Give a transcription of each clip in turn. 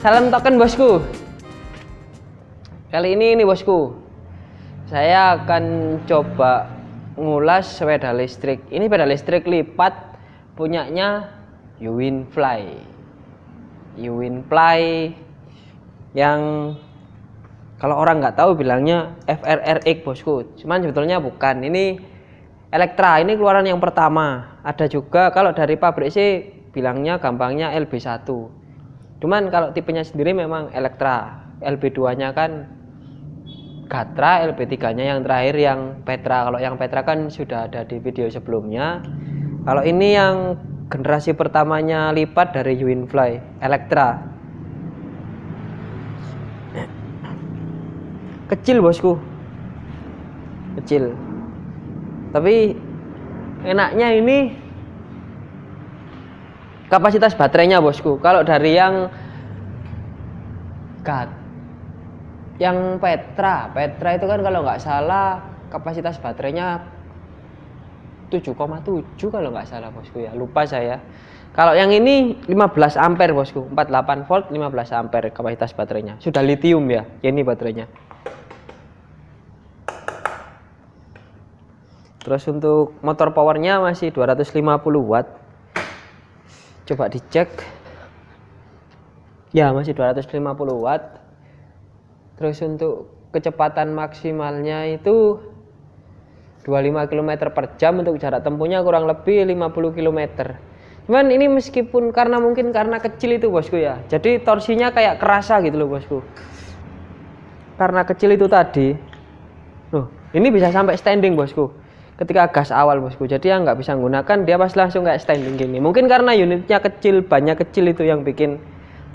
Salam token bosku. Kali ini nih bosku, saya akan coba ngulas sepeda listrik. Ini sepeda listrik lipat punyanya Uwinfly. Uwinfly yang kalau orang nggak tahu bilangnya FRRX bosku. Cuman sebetulnya bukan. Ini Elektra. Ini keluaran yang pertama. Ada juga kalau dari pabrik sih bilangnya gampangnya LB1 cuman kalau tipenya sendiri memang Elektra LB2 nya kan Gatra LB3 nya yang terakhir yang Petra. Kalau yang Petra kan sudah ada di video sebelumnya. Kalau ini yang generasi pertamanya lipat dari Winfly Elektra kecil bosku. Kecil. Tapi enaknya ini kapasitas baterainya bosku. Kalau dari yang gat yang Petra. Petra itu kan kalau nggak salah kapasitas baterainya 7,7 kalau nggak salah bosku ya. Lupa saya. Kalau yang ini 15 ampere bosku. 48 volt 15 ampere kapasitas baterainya. Sudah lithium ya ini baterainya. Terus untuk motor powernya masih 250 watt coba dicek. Ya masih 250 watt. Terus untuk kecepatan maksimalnya itu 25 km per jam untuk jarak tempuhnya kurang lebih 50 km cuman ini meskipun karena mungkin karena kecil itu bosku ya. Jadi torsinya kayak kerasa gitu loh bosku. Karena kecil itu tadi. Loh ini bisa sampai standing bosku ketika gas awal bosku. Jadi yang nggak bisa menggunakan dia pas langsung kayak standing gini. Mungkin karena unitnya kecil banyak kecil itu yang bikin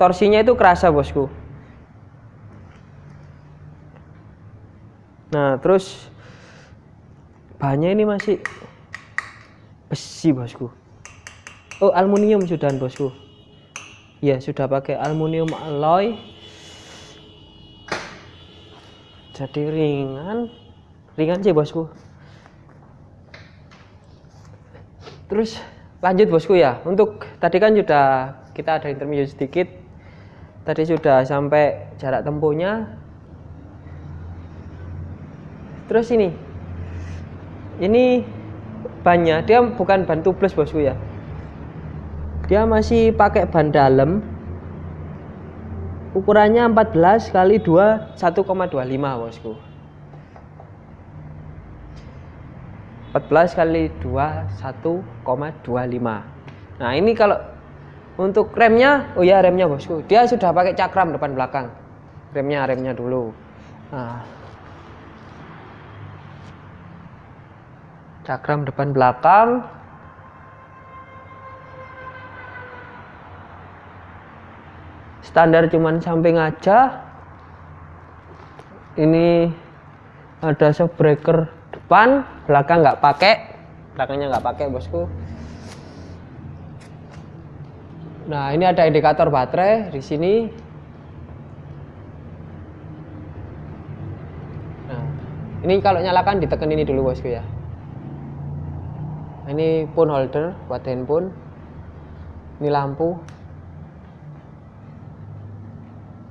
torsinya itu kerasa bosku. Nah terus bahannya ini masih besi bosku. Oh aluminium sudah bosku. Ya sudah pakai aluminium alloy. Jadi ringan. Ringan sih bosku terus lanjut bosku ya. Untuk tadi kan sudah kita ada interview sedikit. Tadi sudah sampai jarak tempuhnya. Terus ini. Ini bannya. Dia bukan ban tubeless bosku ya. Dia masih pakai ban dalam. Ukurannya 14 kali 2 1,25 bosku 14 kali 2 1,25 nah ini kalau untuk remnya oh ya remnya bosku. Dia sudah pakai cakram depan belakang. Remnya remnya dulu. Nah. cakram depan belakang. Standar cuman samping aja. Ini ada shock breaker depan belakang nggak pakai. Belakangnya nggak pakai bosku. Nah ini ada indikator baterai di sini. Nah ini kalau nyalakan ditekan ini dulu bosku ya. Ini phone holder buat handphone. Ini lampu.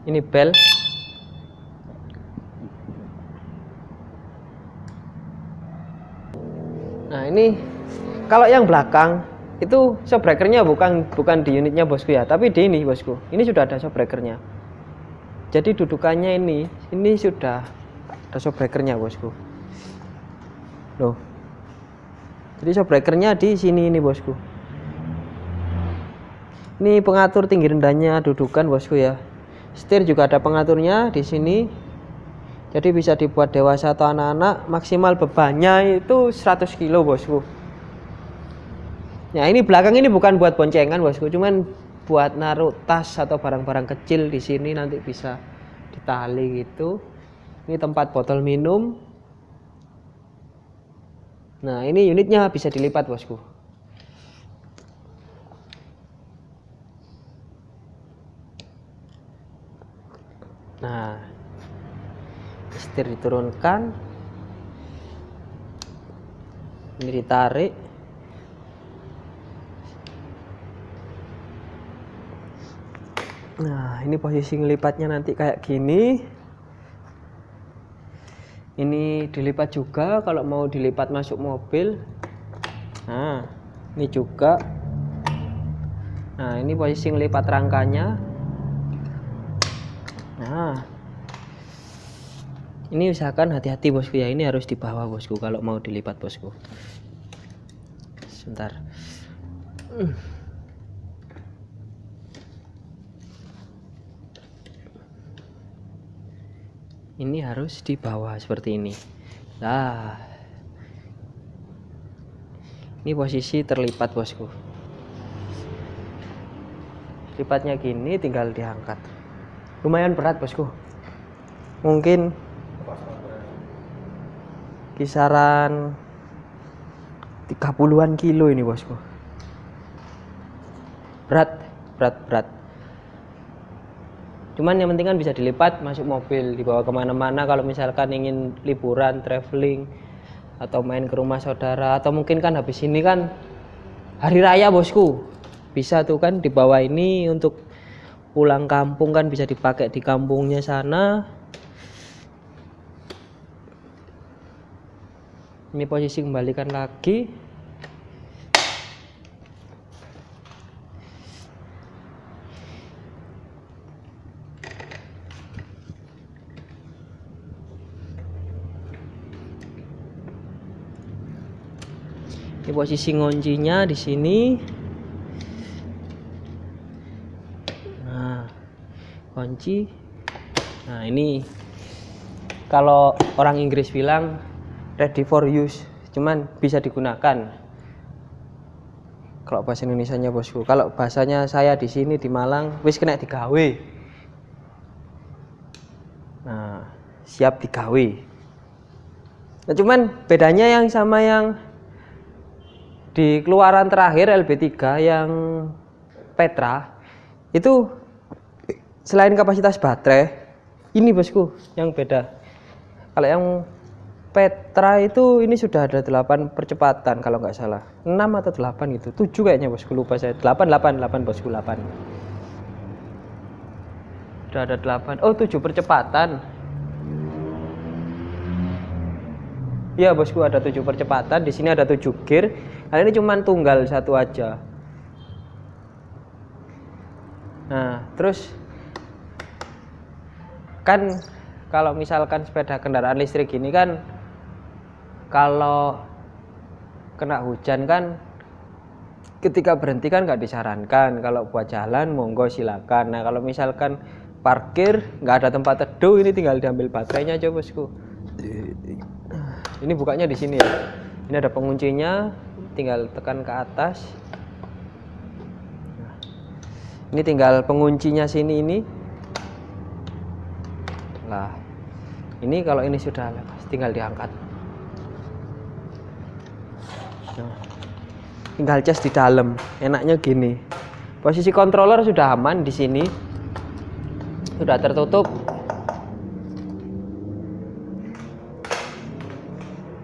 Ini bel Nah ini kalau yang belakang itu shockbreakernya bukan bukan di unitnya bosku ya, tapi di ini bosku. Ini sudah ada shockbreakernya. Jadi dudukannya ini, ini sudah ada shockbreakernya bosku. Loh. Jadi shockbreakernya di sini ini bosku. Ini pengatur tinggi rendahnya dudukan bosku ya. Setir juga ada pengaturnya di sini jadi bisa dibuat dewasa atau anak-anak maksimal bebannya itu 100 kilo bosku. Nah ini belakang ini bukan buat boncengan bosku. Cuman buat naruh tas atau barang-barang kecil di sini nanti bisa ditali gitu. Ini tempat botol minum. Nah ini unitnya bisa dilipat bosku. Nah setir diturunkan. Ini ditarik. Nah ini posisi ngelipatnya nanti kayak gini. Ini dilipat juga kalau mau dilipat masuk mobil. Nah ini juga. Nah ini posisi ngelipat rangkanya nah ini usahakan hati-hati bosku ya. Ini harus di bawah bosku kalau mau dilipat bosku. Sebentar. Ini harus di bawah seperti ini. Nah ini posisi terlipat bosku. Lipatnya gini tinggal diangkat. Lumayan berat bosku. Mungkin kisaran 30-an kilo ini bosku. Berat berat berat. Cuman yang penting kan bisa dilipat masuk mobil dibawa ke mana-mana. Kalau misalkan ingin liburan traveling atau main ke rumah saudara atau mungkin kan habis ini kan hari raya bosku. Bisa tuh kan dibawa ini untuk pulang kampung kan bisa dipakai di kampungnya sana ini posisi kembalikan lagi. Ini posisi ngoncinya di sini. Nah kunci. Nah ini. Kalau orang Inggris bilang ready for use. Cuman bisa digunakan. Kalau bahasa Indonesia nya bosku. Kalau bahasanya saya di sini di Malang wis kena digawe. Nah siap digawe. Nah cuman bedanya yang sama yang di keluaran terakhir LB3 yang Petra itu selain kapasitas baterai ini bosku yang beda. Kalau yang Petra itu ini sudah ada 8 percepatan kalau nggak salah. 6 atau 8 gitu. 7 kayaknya bosku lupa saya. 8 8 8 bosku 8 sudah ada 8 oh 7 percepatan. Ya bosku ada 7 percepatan. Di sini ada 7 gear. Kali ini cuma tunggal satu aja. Nah, terus kan kalau misalkan sepeda kendaraan listrik ini kan kalau kena hujan kan ketika berhenti kan nggak disarankan. Kalau buat jalan monggo silakan. Nah kalau misalkan parkir nggak ada tempat teduh ini tinggal diambil baterainya aja bosku. Ini bukanya di sini ya. Ini ada penguncinya tinggal tekan ke atas. Ini tinggal penguncinya sini ini. Lah ini kalau ini sudah lepas tinggal diangkat tinggal cas di dalam enaknya gini. Posisi controller sudah aman di sini. Sudah tertutup.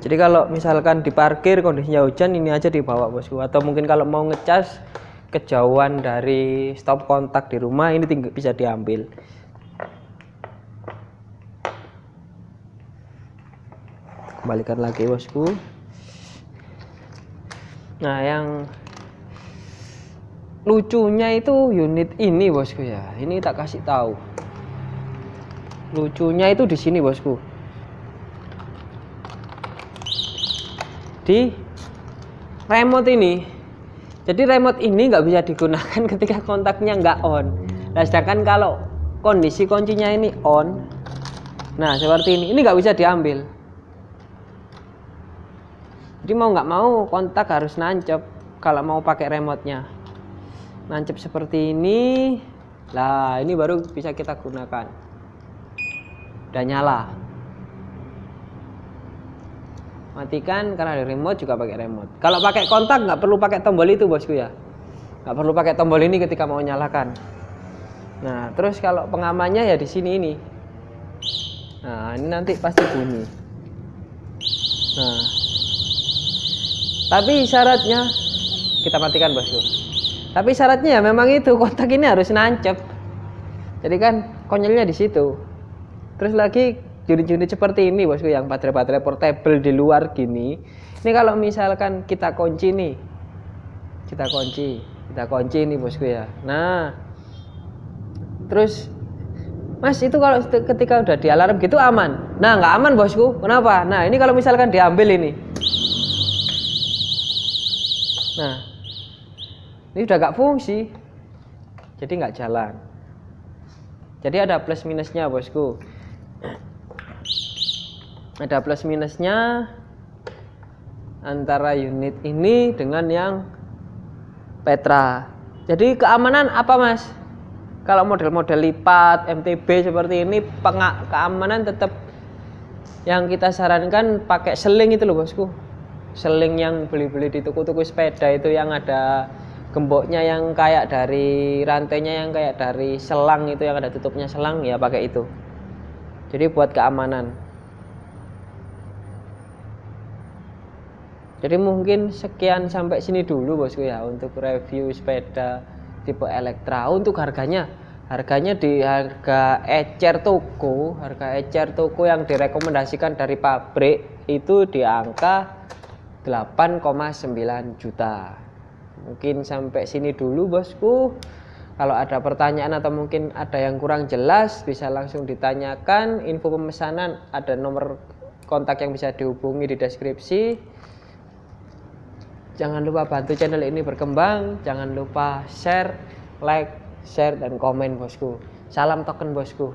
Jadi kalau misalkan di parkir kondisinya hujan ini aja dibawa bosku. Atau mungkin kalau mau ngecas kejauhan dari stop kontak di rumah ini tinggal bisa diambil. Kembalikan lagi bosku nah yang lucunya itu unit ini bosku ya. Ini tak kasih tahu. Lucunya itu di sini bosku. Di remote ini. Jadi remote ini nggak bisa digunakan ketika kontaknya nggak on. Nah sedangkan kalau kondisi kuncinya ini on. Nah seperti ini. Ini nggak bisa diambil jadi mau nggak mau kontak harus nancep. Kalau mau pakai remote-nya. Nancep seperti ini. Lah ini baru bisa kita gunakan. Udah nyala. Matikan karena ada remote juga pakai remote. Kalau pakai kontak nggak perlu pakai tombol itu bosku ya. Nggak perlu pakai tombol ini ketika mau nyalakan. Nah terus kalau pengamannya ya di sini ini. Nah ini nanti pasti bunyi. Nah tapi syaratnya kita matikan bosku. Tapi syaratnya ya memang itu kontak ini harus nancep. Jadi kan konyolnya di situ. Terus lagi unit-unit seperti ini bosku yang baterai-baterai portable di luar gini. Ini kalau misalkan kita kunci nih. Kita kunci kita kunci nih bosku ya. Nah terus Mas itu kalau ketika udah di alarm gitu aman? Nah nggak aman bosku. Kenapa? Nah ini kalau misalkan diambil ini nah ini udah gak fungsi. Jadi nggak jalan. Jadi ada plus minusnya bosku. Ada plus minusnya antara unit ini dengan yang Petra. Jadi keamanan apa mas? Kalau model-model lipat MTB seperti ini keamanan tetap yang kita sarankan pakai seling itu loh bosku seling yang beli-beli di toko-toko sepeda itu yang ada gemboknya yang kayak dari rantainya yang kayak dari selang itu yang ada tutupnya selang ya pakai itu jadi buat keamanan Jadi mungkin sekian sampai sini dulu bosku ya untuk review sepeda tipe Elektra. Untuk harganya, harganya di harga ecer toko, harga ecer toko yang direkomendasikan dari pabrik itu di angka 8,9 juta. Mungkin sampai sini dulu bosku. Kalau ada pertanyaan atau mungkin ada yang kurang jelas bisa langsung ditanyakan. Info pemesanan ada nomor kontak yang bisa dihubungi di deskripsi. Jangan lupa bantu channel ini berkembang. Jangan lupa share, like, share, dan komen bosku. Salam token bosku.